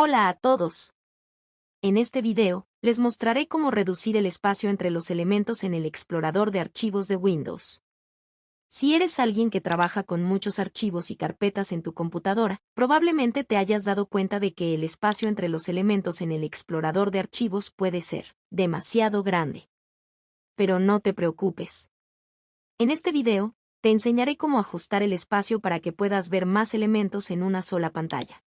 Hola a todos. En este video, les mostraré cómo reducir el espacio entre los elementos en el explorador de archivos de Windows. Si eres alguien que trabaja con muchos archivos y carpetas en tu computadora, probablemente te hayas dado cuenta de que el espacio entre los elementos en el explorador de archivos puede ser demasiado grande. Pero no te preocupes. En este video, te enseñaré cómo ajustar el espacio para que puedas ver más elementos en una sola pantalla.